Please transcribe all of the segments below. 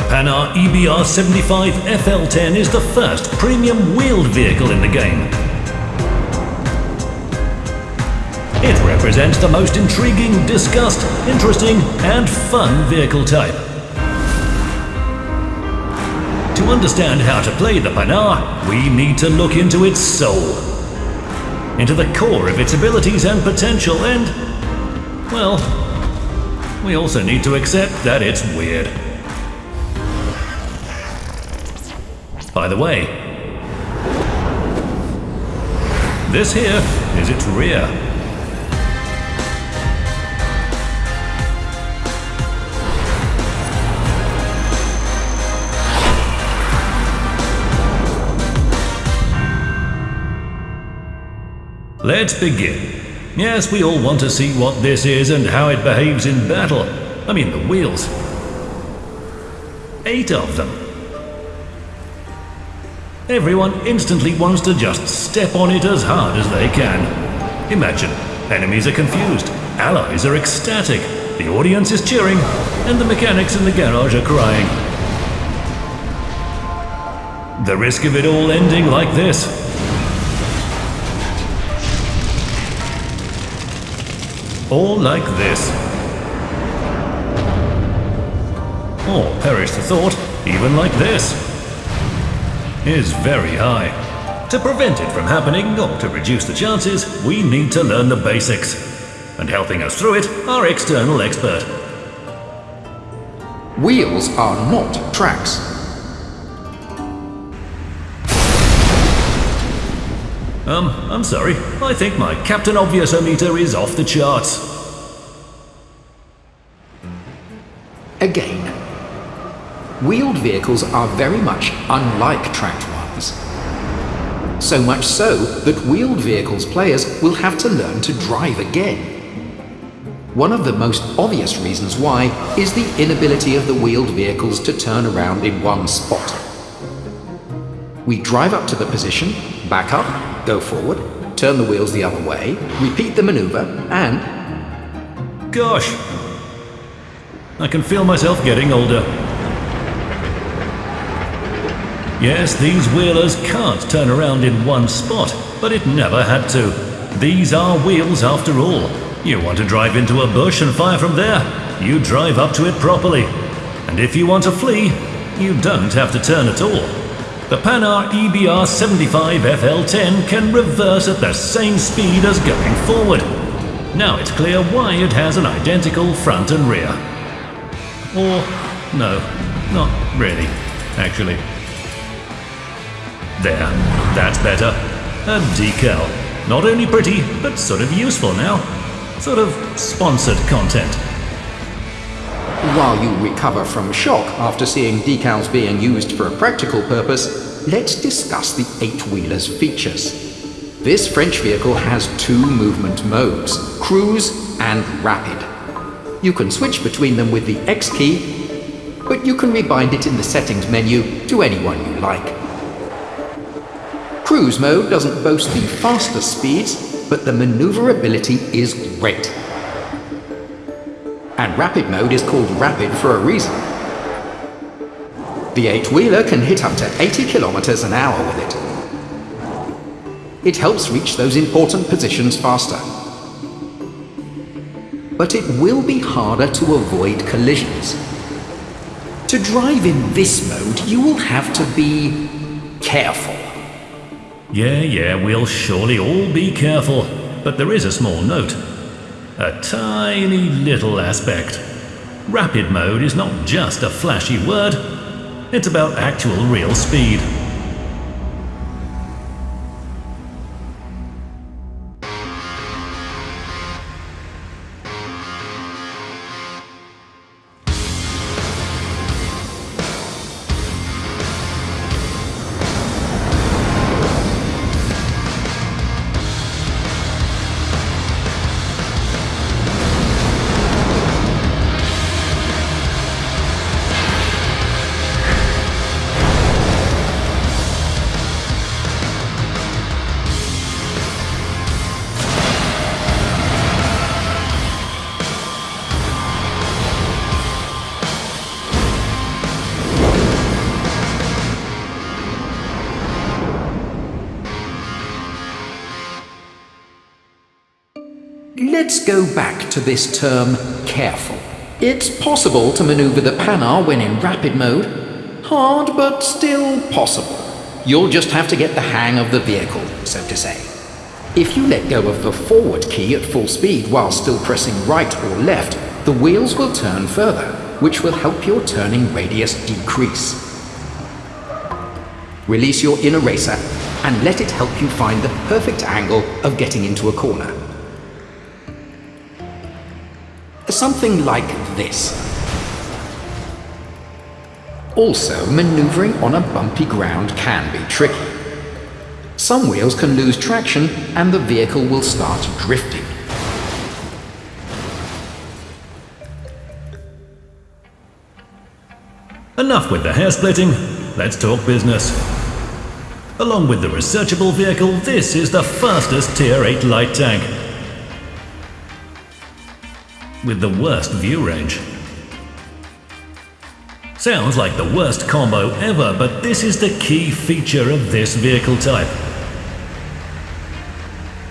The Panhard EBR 75 FL10 is the first premium wheeled vehicle in the game. It represents the most intriguing, discussed, interesting and fun vehicle type. To understand how to play the Panhard, we need to look into its soul. Into the core of its abilities and potential and, well, we also need to accept that it's weird. By the way, this here is its rear. Let's begin. Yes, we all want to see what this is and how it behaves in battle. I mean, the wheels. Eight of them. Everyone instantly wants to just step on it as hard as they can. Imagine, enemies are confused, allies are ecstatic, the audience is cheering, and the mechanics in the garage are crying. The risk of it all ending like this Or like this. Or, perish the thought, even like this. Is very high. To prevent it from happening, or to reduce the chances, we need to learn the basics. And helping us through it, our external expert. Wheels are not tracks. Um, I'm sorry. I think my Captain Obvious-o-meter is off the charts. Again, wheeled vehicles are very much unlike tracked ones. So much so that wheeled vehicles players will have to learn to drive again. One of the most obvious reasons why is the inability of the wheeled vehicles to turn around in one spot. We drive up to the position, back up, go forward, turn the wheels the other way, repeat the maneuver, and... Gosh! I can feel myself getting older. Yes, these wheelers can't turn around in one spot, but it never had to. These are wheels after all. You want to drive into a bush and fire from there? You drive up to it properly. And if you want to flee, you don't have to turn at all. The Panhard EBR 75 FL10 can reverse at the same speed as going forward. Now it's clear why it has an identical front and rear. Or, no, not really, actually. There, that's better. A decal. Not only pretty, but sort of useful now. Sort of sponsored content. While you recover from shock after seeing decals being used for a practical purpose, let's discuss the eight-wheeler's features. This French vehicle has two movement modes, cruise and rapid. You can switch between them with the X key, but you can rebind it in the settings menu to any one you like. Cruise mode doesn't boast the fastest speeds, but the maneuverability is great. And rapid mode is called rapid for a reason. The eight-wheeler can hit up to 80 kilometers an hour with it. It helps reach those important positions faster. But it will be harder to avoid collisions. To drive in this mode, you will have to be careful. Yeah, yeah, we'll surely all be careful. But there is a small note. A tiny little aspect. Rapid mode is not just a flashy word, it's about actual real speed. Let's go back to this term careful. It's possible to maneuver the Panhard when in rapid mode. Hard, but still possible. You'll just have to get the hang of the vehicle, so to say. If you let go of the forward key at full speed while still pressing right or left, the wheels will turn further, which will help your turning radius decrease. Release your inner racer and let it help you find the perfect angle of getting into a corner. Something like this. Also, maneuvering on a bumpy ground can be tricky. Some wheels can lose traction and the vehicle will start drifting. Enough with the hair splitting, let's talk business. Along with the researchable vehicle, this is the fastest Tier 8 light tank. With the worst view range. Sounds like the worst combo ever, but this is the key feature of this vehicle type.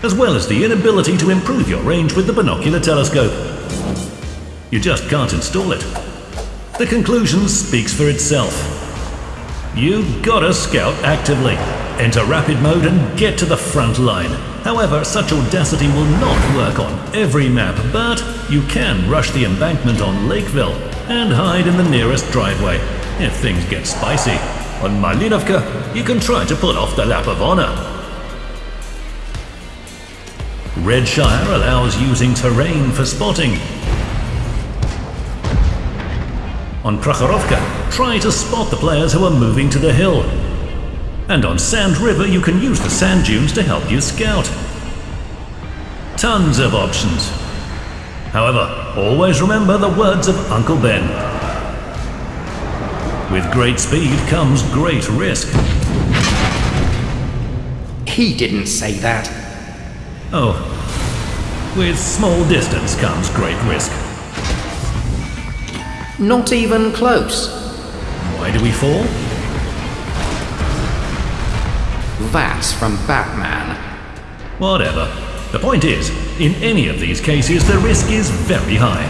As well as the inability to improve your range with the binocular telescope. You just can't install it. The conclusion speaks for itself. You've gotta scout actively, enter rapid mode and get to the front line. However, such audacity will not work on every map, but you can rush the embankment on Lakeville and hide in the nearest driveway if things get spicy. On Malinovka, you can try to pull off the lap of honor. Redshire allows using terrain for spotting. On Prokhorovka, try to spot the players who are moving to the hill. And on Sand River, you can use the sand dunes to help you scout. Tons of options. However, always remember the words of Uncle Ben. With great speed comes great risk. He didn't say that. Oh, with small distance comes great risk. Not even close. Why do we fall? From Batman. Whatever. The point is, in any of these cases, the risk is very high.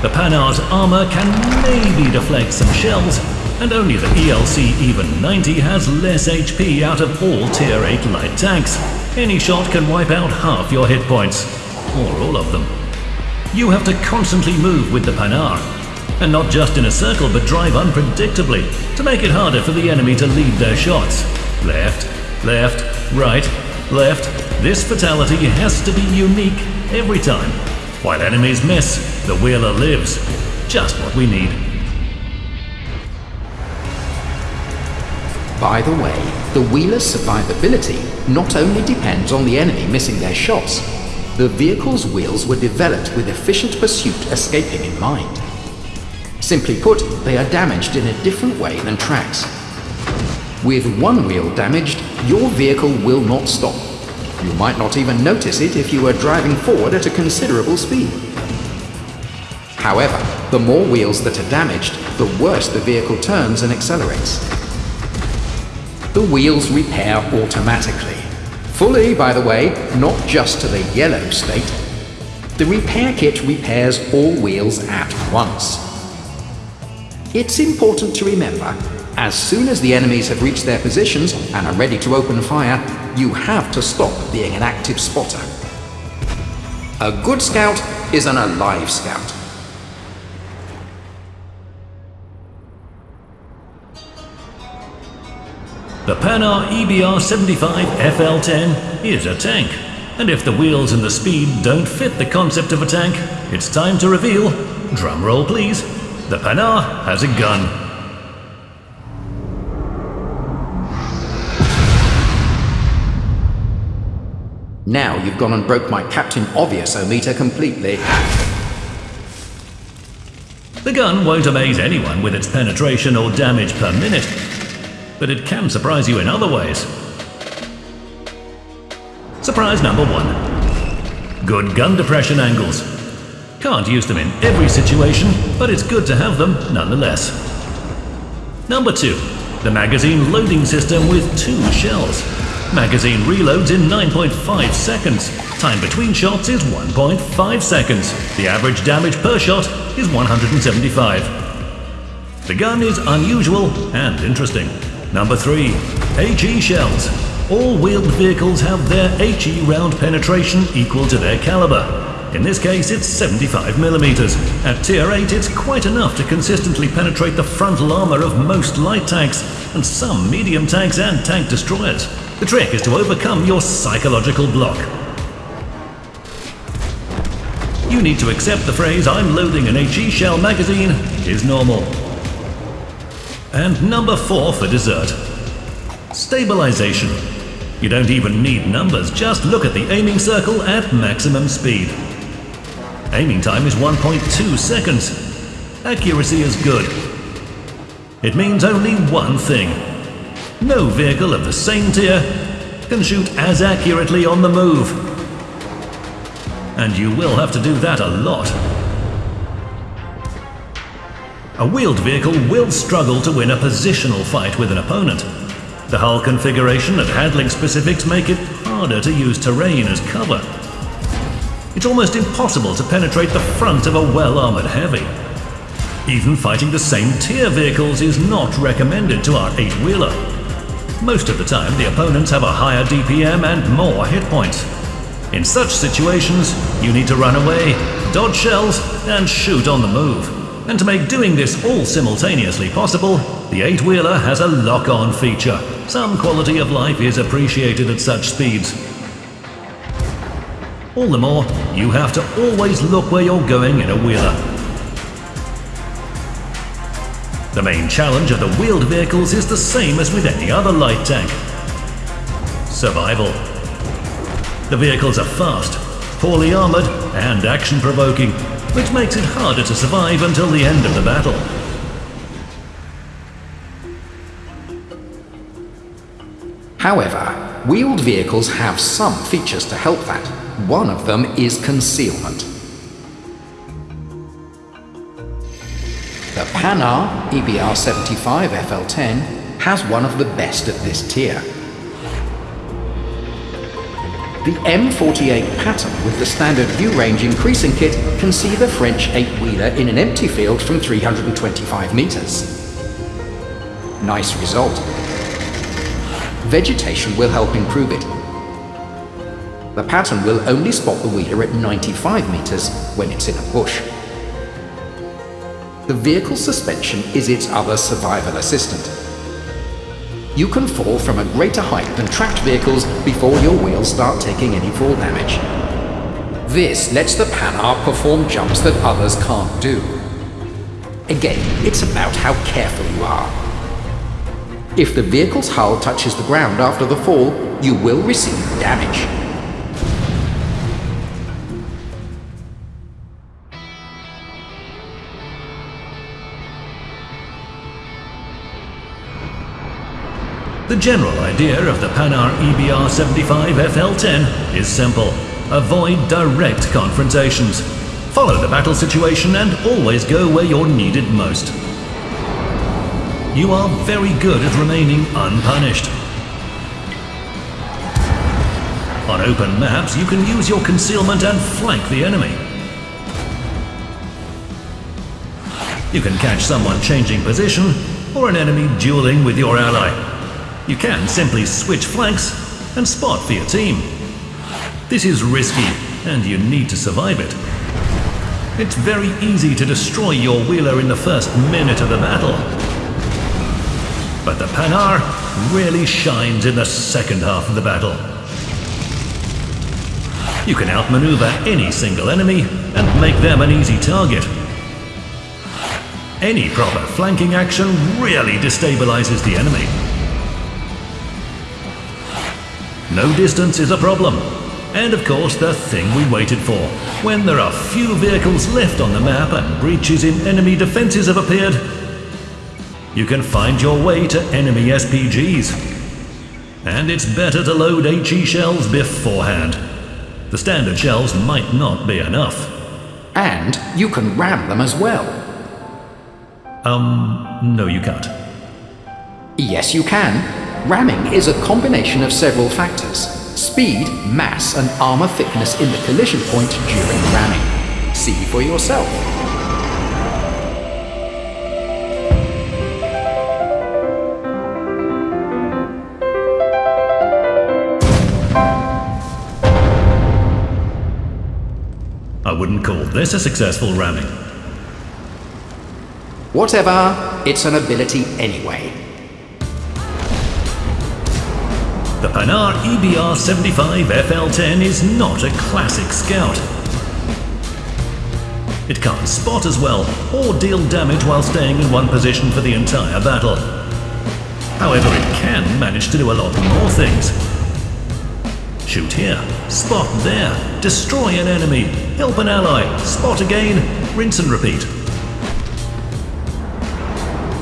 The Panhard's armor can maybe deflect some shells, and only the ELC Even 90 has less HP out of all Tier 8 light tanks. Any shot can wipe out half your hit points, or all of them. You have to constantly move with the Panhard, and not just in a circle but drive unpredictably to make it harder for the enemy to lead their shots. Left, left, right, left. This fatality has to be unique every time. While enemies miss, the wheeler lives. Just what we need. By the way, the wheeler's survivability not only depends on the enemy missing their shots, the vehicle's wheels were developed with efficient pursuit escaping in mind. Simply put, they are damaged in a different way than tracks. With one wheel damaged, your vehicle will not stop. You might not even notice it if you were driving forward at a considerable speed. However, the more wheels that are damaged, the worse the vehicle turns and accelerates. The wheels repair automatically. Fully, by the way, not just to the yellow state. The repair kit repairs all wheels at once. It's important to remember, as soon as the enemies have reached their positions and are ready to open fire, you have to stop being an active spotter. A good scout is an alive scout. The Panhard EBR 75 FL10 is a tank, and if the wheels and the speed don't fit the concept of a tank, it's time to reveal, drumroll please, the Panhard has a gun. Now you've gone and broke my Captain Obvious-o-meter completely. The gun won't amaze anyone with its penetration or damage per minute, but it can surprise you in other ways. Surprise number one. Good gun depression angles. Can't use them in every situation, but it's good to have them nonetheless. Number two. The magazine loading system with two shells. Magazine reloads in 9.5 seconds. Time between shots is 1.5 seconds. The average damage per shot is 175. The gun is unusual and interesting. Number 3. HE shells. All wheeled vehicles have their HE round penetration equal to their caliber. In this case, it's 75mm. At Tier 8, it's quite enough to consistently penetrate the frontal armour of most light tanks, and some medium tanks and tank destroyers. The trick is to overcome your psychological block. You need to accept the phrase, I'm loading an HE shell magazine, is normal. And number 4 for dessert. Stabilization. You don't even need numbers, just look at the aiming circle at maximum speed. Aiming time is 1.2 seconds. Accuracy is good. It means only one thing. No vehicle of the same tier can shoot as accurately on the move. And you will have to do that a lot. A wheeled vehicle will struggle to win a positional fight with an opponent. The hull configuration and handling specifics make it harder to use terrain as cover it's almost impossible to penetrate the front of a well-armoured heavy. Even fighting the same tier vehicles is not recommended to our 8-wheeler. Most of the time the opponents have a higher DPM and more hit points. In such situations, you need to run away, dodge shells, and shoot on the move. And to make doing this all simultaneously possible, the 8-wheeler has a lock-on feature. Some quality of life is appreciated at such speeds, all the more, you have to always look where you're going in a wheeler. The main challenge of the wheeled vehicles is the same as with any other light tank. Survival. The vehicles are fast, poorly armoured and action-provoking, which makes it harder to survive until the end of the battle. However, wheeled vehicles have some features to help that. One of them is concealment. Panhard EBR-75 FL10 has one of the best of this tier. The M48 Patton with the standard view range increasing kit can see the French 8-wheeler in an empty field from 325 meters. Nice result. Vegetation will help improve it, the Patton will only spot the wheeler at 95 meters when it's in a bush. The vehicle's suspension is its other survival assistant. You can fall from a greater height than tracked vehicles before your wheels start taking any fall damage. This lets the Panhard perform jumps that others can't do. Again, it's about how careful you are. If the vehicle's hull touches the ground after the fall, you will receive damage. The general idea of the Panhard EBR-75 FL10 is simple. Avoid direct confrontations. Follow the battle situation and always go where you're needed most. You are very good at remaining unpunished. On open maps, you can use your concealment and flank the enemy. You can catch someone changing position, or an enemy dueling with your ally. You can simply switch flanks and spot for your team. This is risky, and you need to survive it. It's very easy to destroy your wheeler in the first minute of the battle. But the Panhard really shines in the second half of the battle. You can outmaneuver any single enemy and make them an easy target. Any proper flanking action really destabilizes the enemy. No distance is a problem. And of course, the thing we waited for. When there are few vehicles left on the map and breaches in enemy defenses have appeared, you can find your way to enemy SPGs. And it's better to load HE shells beforehand. The standard shells might not be enough. And you can ram them as well. Um, no you can't. Yes you can. Ramming is a combination of several factors. Speed, mass and armor thickness in the collision point during ramming. See for yourself. I wouldn't call this a successful ramming. Whatever, it's an ability anyway. The Panhard EBR-75 FL-10 is not a classic scout. It can't spot as well or deal damage while staying in one position for the entire battle. However, it can manage to do a lot more things. Shoot here, spot there, destroy an enemy, help an ally, spot again, rinse and repeat.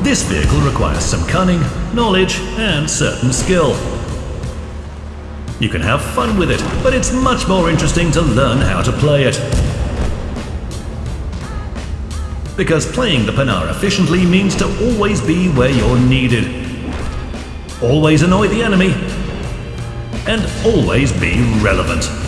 This vehicle requires some cunning, knowledge, and certain skill. You can have fun with it, but it's much more interesting to learn how to play it. Because playing the Panhard efficiently means to always be where you're needed. Always annoy the enemy, and always be relevant.